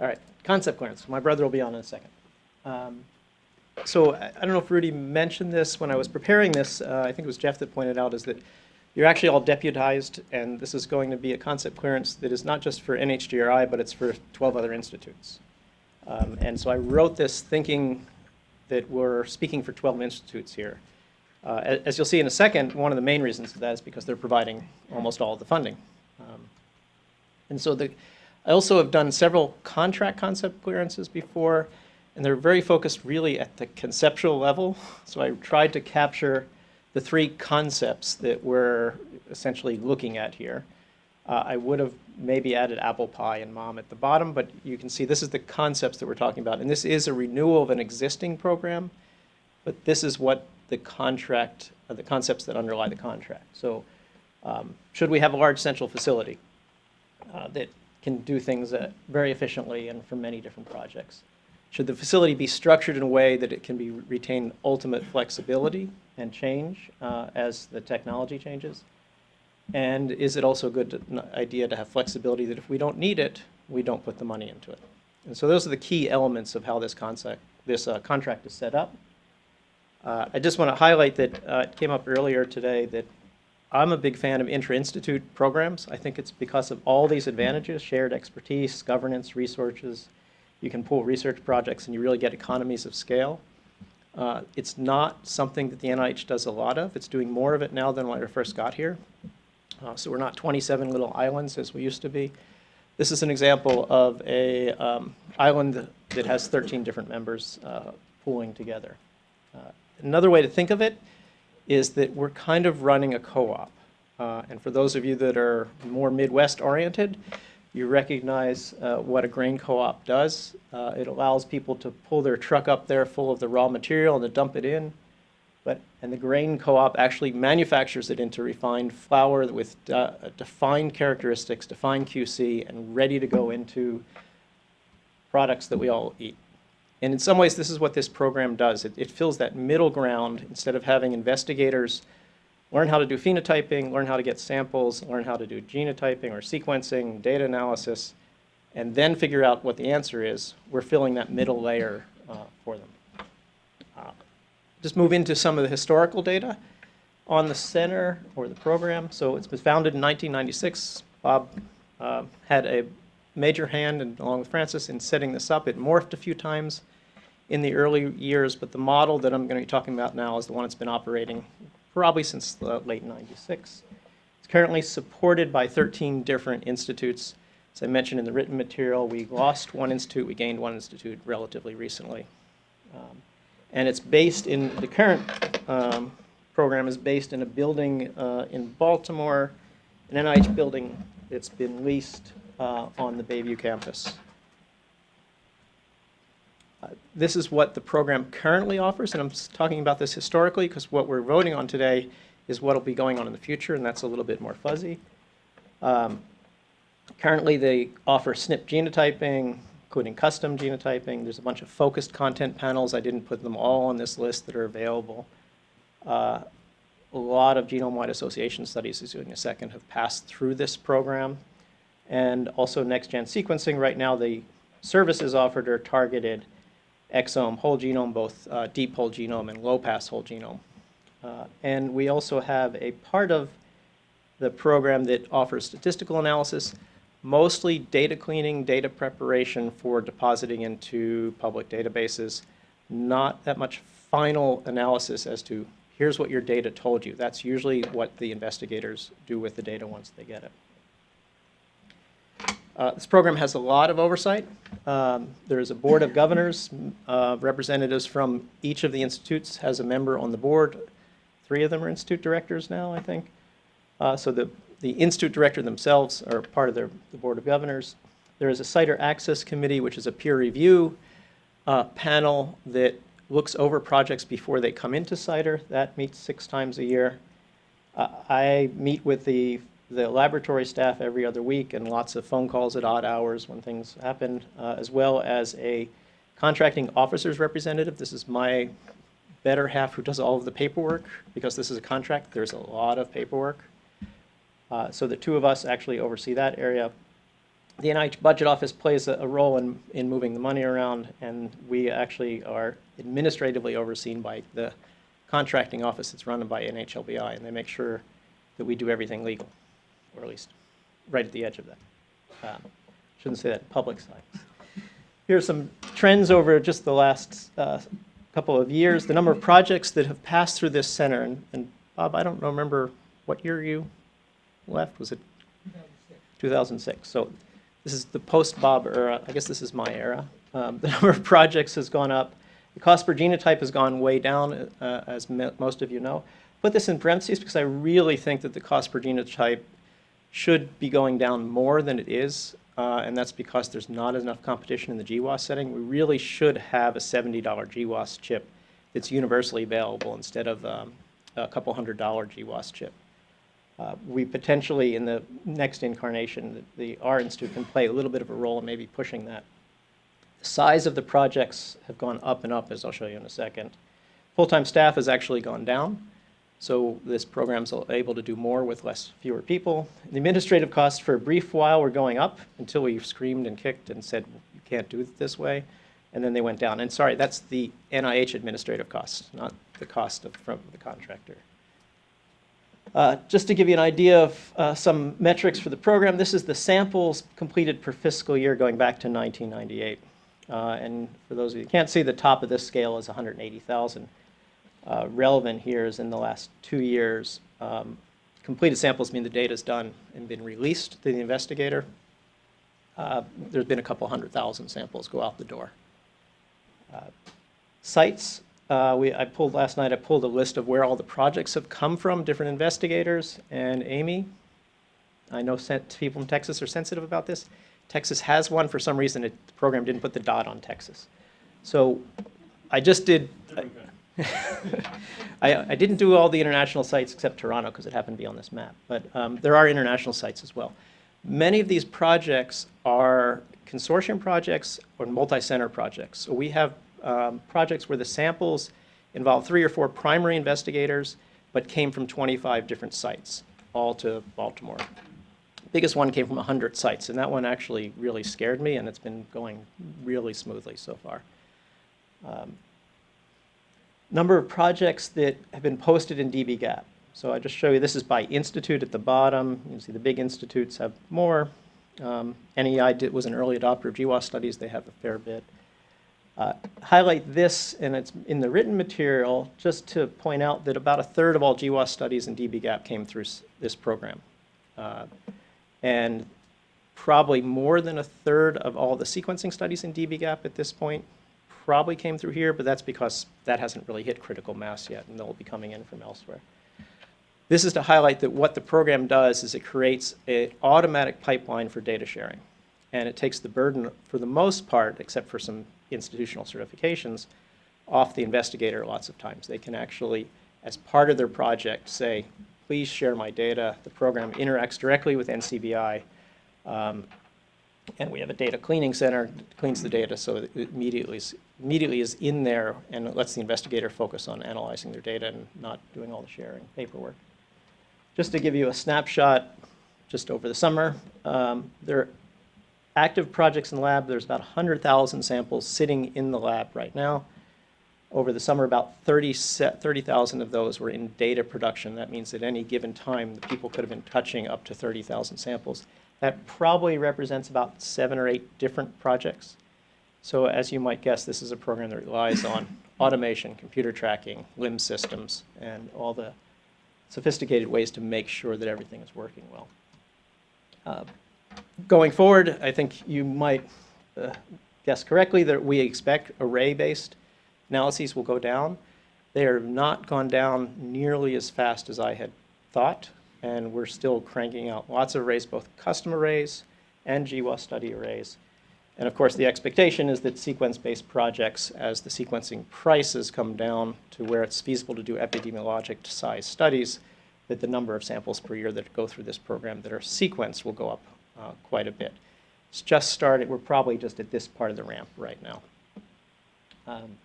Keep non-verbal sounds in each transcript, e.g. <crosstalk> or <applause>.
All right, concept clearance. My brother will be on in a second. Um, So I I don't know if Rudy mentioned this when I was preparing this, uh, I think it was Jeff that pointed out, is that you're actually all deputized, and this is going to be a concept clearance that is not just for NHGRI, but it's for 12 other institutes. Um, And so I wrote this thinking that we're speaking for 12 institutes here. Uh, As you'll see in a second, one of the main reasons for that is because they're providing almost all of the funding. Um, And so the, I also have done several contract concept clearances before, and they're very focused really at the conceptual level. So I tried to capture the three concepts that we're essentially looking at here. Uh, I would have maybe added apple pie and mom at the bottom, but you can see this is the concepts that we're talking about. And this is a renewal of an existing program, but this is what the contract, uh, the concepts that underlie the contract. So um, should we have a large central facility uh, that can do things uh, very efficiently and for many different projects? Should the facility be structured in a way that it can be retain ultimate flexibility and change uh, as the technology changes? And is it also a good idea to have flexibility that if we don't need it, we don't put the money into it? And so those are the key elements of how this concept, this uh, contract is set up. Uh, I just want to highlight that uh, it came up earlier today that I'm a big fan of intra-institute programs. I think it's because of all these advantages, shared expertise, governance, resources. You can pool research projects and you really get economies of scale. Uh, It's not something that the NIH does a lot of. It's doing more of it now than when I first got here. Uh, So we're not 27 little islands as we used to be. This is an example of a um, island that has 13 different members uh, pooling together. Uh, Another way to think of it is that we're kind of running a co-op. Uh, And for those of you that are more Midwest-oriented, you recognize uh, what a grain co-op does. Uh, It allows people to pull their truck up there full of the raw material and to dump it in. But, and the grain co-op actually manufactures it into refined flour with uh, defined characteristics, defined QC, and ready to go into products that we all eat. And in some ways, this is what this program does. It, it fills that middle ground instead of having investigators learn how to do phenotyping, learn how to get samples, learn how to do genotyping or sequencing, data analysis, and then figure out what the answer is. We're filling that middle layer uh, for them. Uh, Just move into some of the historical data on the center or the program. So it's been founded in 1996. Bob uh, had a major hand, and along with Francis, in setting this up. It morphed a few times in the early years, but the model that I'm going to be talking about now is the one that's been operating probably since the late 96. It's currently supported by 13 different institutes. As I mentioned in the written material, we lost one institute, we gained one institute relatively recently. Um, And it's based in, the current um, program is based in a building uh, in Baltimore, an NIH building that's been leased uh, on the Bayview campus. Uh, This is what the program currently offers, and I'm talking about this historically because what we're voting on today is what will be going on in the future, and that's a little bit more fuzzy. Um, Currently, they offer SNP genotyping, including custom genotyping. There's a bunch of focused content panels. I didn't put them all on this list that are available. Uh, A lot of genome-wide association studies, as you'll in a second, have passed through this program. And also next-gen sequencing, right now, the services offered are targeted exome, whole genome, both uh, deep whole genome and low-pass whole genome. Uh, And we also have a part of the program that offers statistical analysis, mostly data cleaning, data preparation for depositing into public databases, not that much final analysis as to, here's what your data told you. That's usually what the investigators do with the data once they get it. Uh, This program has a lot of oversight. Um, There is a board of governors, uh, representatives from each of the institutes has a member on the board. Three of them are institute directors now, I think. Uh, So the, the institute director themselves are part of their, the board of governors. There is a CIDR Access Committee, which is a peer review uh, panel that looks over projects before they come into CIDR. That meets six times a year. Uh, I meet with the, the laboratory staff every other week and lots of phone calls at odd hours when things happen, uh, as well as a contracting officers representative. This is my better half who does all of the paperwork, because this is a contract, there's a lot of paperwork. Uh, So the two of us actually oversee that area. the NIH Budget Office plays a, a role in, in moving the money around, and we actually are administratively overseen by the contracting office that's run by NHLBI, and they make sure that we do everything legal, or at least right at the edge of that. Um, Shouldn't say that, public science. Here are some trends over just the last uh, couple of years. The number of projects that have passed through this center, and, and Bob, I don't remember what year you left. Was it 2006? So this is the post-Bob era. I guess this is my era. Um, the <laughs> number of projects has gone up. The cost per genotype has gone way down, uh, as most of you know. Put this in parentheses because I really think that the cost per genotype should be going down more than it is, uh, and that's because there's not enough competition in the GWAS setting. We really should have a $70 GWAS chip that's universally available instead of um, a couple hundred dollar GWAS chip. Uh, we potentially, in the next incarnation, the, the R Institute can play a little bit of a role in maybe pushing that. The size of the projects have gone up and up, as I'll show you in a second. Full-time staff has actually gone down. So this program's able to do more with less, fewer people. The administrative costs for a brief while were going up until we screamed and kicked and said, you can't do it this way. And then they went down. And sorry, that's the NIH administrative costs, not the cost of, from the contractor. Uh, just to give you an idea of uh, some metrics for the program, this is the samples completed per fiscal year going back to 1998. Uh, and for those of you who can't see, the top of this scale is 180,000 uh, relevant here is in the last two years. Um, completed samples mean the data's done and been released to the investigator. Uh, there's been a couple hundred thousand samples go out the door. Uh, sites, uh, we, I pulled last night, I pulled a list of where all the projects have come from, different investigators, and Amy, I know people from Texas are sensitive about this. Texas has one, for some reason, it, the program didn't put the dot on Texas. So I just did, <laughs> I, I didn't do all the international sites except Toronto because it happened to be on this map, but um, there are international sites as well. Many of these projects are consortium projects or multi-center projects. So we have um, projects where the samples involve three or four primary investigators, but came from 25 different sites, all to Baltimore. The Biggest one came from 100 sites, and that one actually really scared me, and it's been going really smoothly so far. Um, number of projects that have been posted in dbGaP. So I just show you, this is by institute at the bottom. You can see the big institutes have more. Um, NEI did, was an early adopter of GWAS studies. They have a fair bit. Uh, highlight this, and it's in the written material, just to point out that about a third of all GWAS studies in dbGaP came through this program. Uh, and probably more than a third of all the sequencing studies in dbGaP at this point probably came through here, but that's because that hasn't really hit critical mass yet, and they'll be coming in from elsewhere. This is to highlight that what the program does is it creates an automatic pipeline for data sharing. And it takes the burden, for the most part, except for some institutional certifications, off the investigator lots of times. They can actually, as part of their project, say, please share my data. The program interacts directly with NCBI. Um, and we have a data cleaning center that cleans the data so it immediately is, immediately is in there and lets the investigator focus on analyzing their data and not doing all the sharing paperwork. Just to give you a snapshot, just over the summer, um, there are active projects in the lab. There's about 100,000 samples sitting in the lab right now. Over the summer, about 30,000 30, of those were in data production. That means at any given time, the people could have been touching up to 30,000 samples. That probably represents about seven or eight different projects. So as you might guess, this is a program that relies on <coughs> automation, computer tracking, LIMS systems, and all the sophisticated ways to make sure that everything is working well. Uh, going forward, I think you might uh, guess correctly that we expect array-based analyses will go down. They have not gone down nearly as fast as I had thought and we're still cranking out lots of arrays, both custom arrays and GWAS study arrays. And of course, the expectation is that sequence-based projects, as the sequencing prices come down to where it's feasible to do epidemiologic size studies, that the number of samples per year that go through this program that are sequenced will go up uh, quite a bit. It's just started. We're probably just at this part of the ramp right now. Um,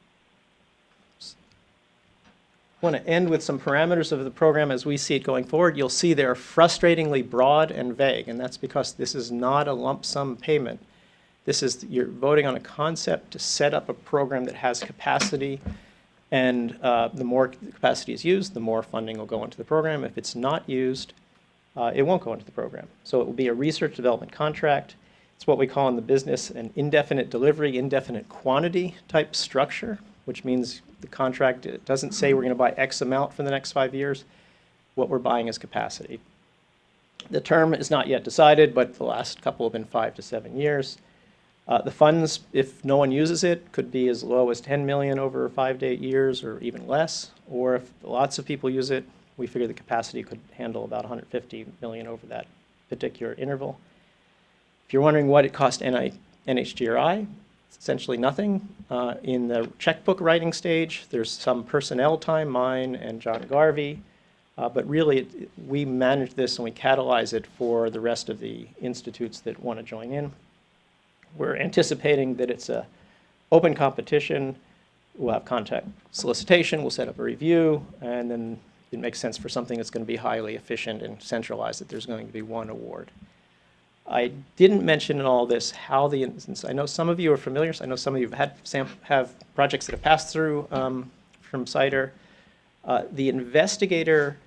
want to end with some parameters of the program as we see it going forward. You'll see they're frustratingly broad and vague, and that's because this is not a lump sum payment. This is, you're voting on a concept to set up a program that has capacity, and uh, the more capacity is used, the more funding will go into the program. If it's not used, uh, it won't go into the program. So it will be a research development contract. It's what we call in the business an indefinite delivery, indefinite quantity type structure, which means the contract it doesn't say we're going to buy X amount for the next five years. What we're buying is capacity. The term is not yet decided, but the last couple have been five to seven years. Uh, the funds, if no one uses it, could be as low as 10 million over five to eight years or even less. Or if lots of people use it, we figure the capacity could handle about 150 million over that particular interval. If you're wondering what it cost NI, NHGRI, essentially nothing. Uh, in the checkbook writing stage, there's some personnel time, mine and John Garvey, uh, but really it, we manage this and we catalyze it for the rest of the institutes that want to join in. We're anticipating that it's a open competition. We'll have contact solicitation, we'll set up a review, and then it makes sense for something that's going to be highly efficient and centralized that there's going to be one award. I didn't mention in all this how the instance, I know some of you are familiar, I know some of you have had have projects that have passed through um, from CIDR. Uh, the investigator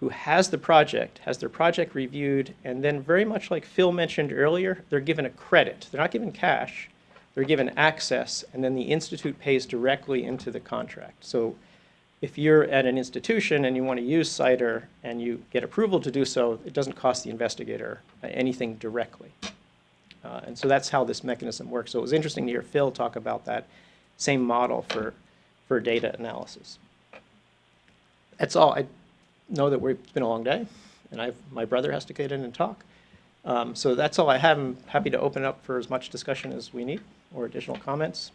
who has the project has their project reviewed, and then very much like Phil mentioned earlier, they're given a credit. They're not given cash, they're given access, and then the institute pays directly into the contract. So if you're at an institution and you want to use CIDR and you get approval to do so, it doesn't cost the investigator anything directly. Uh, and so that's how this mechanism works. So it was interesting to hear Phil talk about that same model for, for data analysis. That's all. I know that it's been a long day, and I've, my brother has to get in and talk. Um, so that's all I have. I'm happy to open up for as much discussion as we need or additional comments.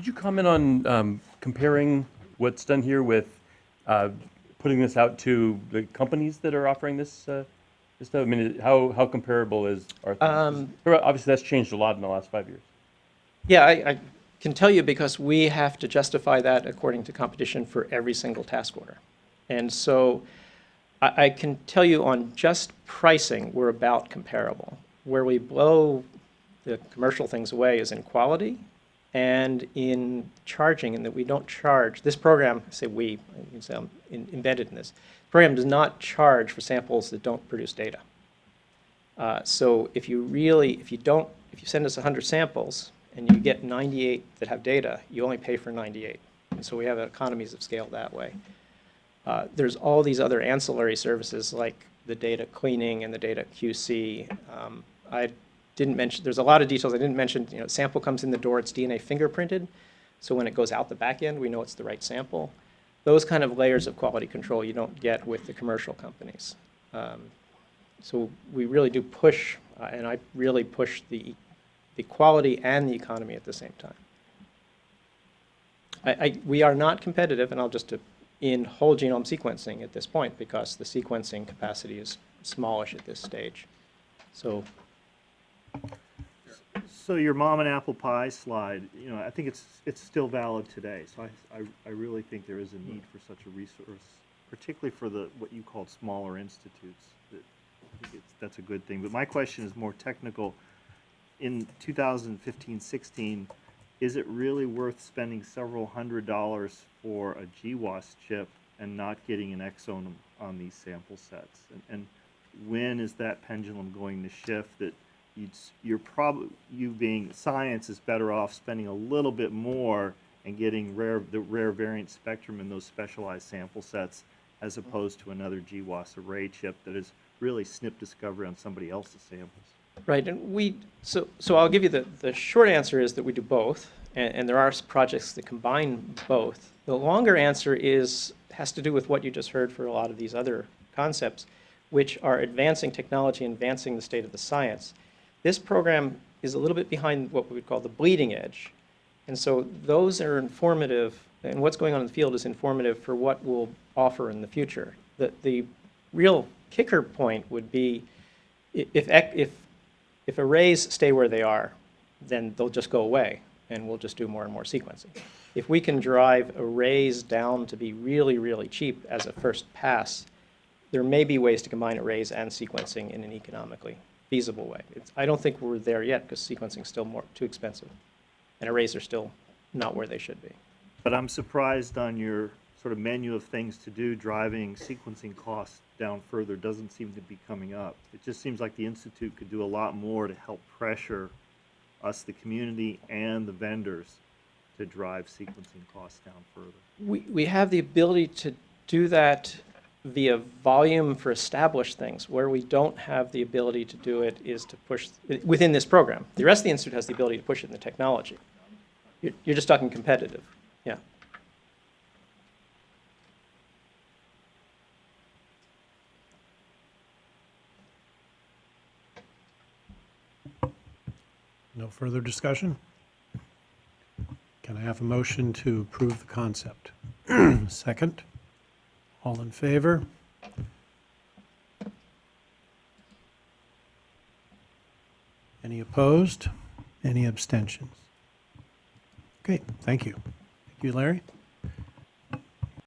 Could you comment on um, comparing what's done here with uh, putting this out to the companies that are offering this, uh, this stuff? I mean, how, how comparable is our? Um, Obviously, that's changed a lot in the last five years. Yeah, I, I can tell you because we have to justify that according to competition for every single task order. And so I, I can tell you on just pricing, we're about comparable. Where we blow the commercial things away is in quality and in charging, and that we don't charge. This program, say we, you can say I'm in, embedded in this. Program does not charge for samples that don't produce data. Uh, so if you really, if you don't, if you send us 100 samples and you get 98 that have data, you only pay for 98. And so we have economies of scale that way. Uh, there's all these other ancillary services like the data cleaning and the data QC. Um, I didn't mention, there's a lot of details I didn't mention. You know, sample comes in the door, it's DNA fingerprinted. So when it goes out the back end, we know it's the right sample. Those kind of layers of quality control you don't get with the commercial companies. Um, so we really do push, uh, and I really push the, the quality and the economy at the same time. I, I, we are not competitive, and I'll just, uh, in whole genome sequencing at this point because the sequencing capacity is smallish at this stage. So So your mom and apple pie slide, you know, I think it's, it's still valid today. So I, I, I really think there is a need for such a resource, particularly for the, what you called smaller institutes. That, I think that's a good thing. But my question is more technical. In 2015-16, is it really worth spending several hundred dollars for a GWAS chip and not getting an exome on these sample sets? And, and when is that pendulum going to shift that you'd, you're probably, you being science is better off spending a little bit more and getting rare, the rare variant spectrum in those specialized sample sets as mm-hmm. opposed to another GWAS array chip that is really SNP discovery on somebody else's samples. Right, and we, so, so I'll give you the, the short answer is that we do both, and, and there are projects that combine both. The longer answer is, has to do with what you just heard for a lot of these other concepts, which are advancing technology, advancing the state of the science. This program is a little bit behind what we would call the bleeding edge. And so those are informative, and what's going on in the field is informative for what we'll offer in the future. The, the real kicker point would be if, if, if arrays stay where they are, then they'll just go away. and we'll just do more and more sequencing. If we can drive arrays down to be really, really cheap as a first pass, there may be ways to combine arrays and sequencing in an economically feasible way. It's, I don't think we're there yet because sequencing is still more, too expensive. And arrays are still not where they should be. But I'm surprised on your sort of menu of things to do, driving sequencing costs down further doesn't seem to be coming up. It just seems like the Institute could do a lot more to help pressure us, the community, and the vendors to drive sequencing costs down further. We, we have the ability to do that via volume for established things. Where we don't have the ability to do it is to push, within this program. The rest of the institute has the ability to push it in the technology. You're, you're just talking competitive, yeah. No further discussion? Can I have a motion to approve the concept? <clears throat> Second? All in favor? Any opposed? Any abstentions? Okay, thank you. Thank you, Larry.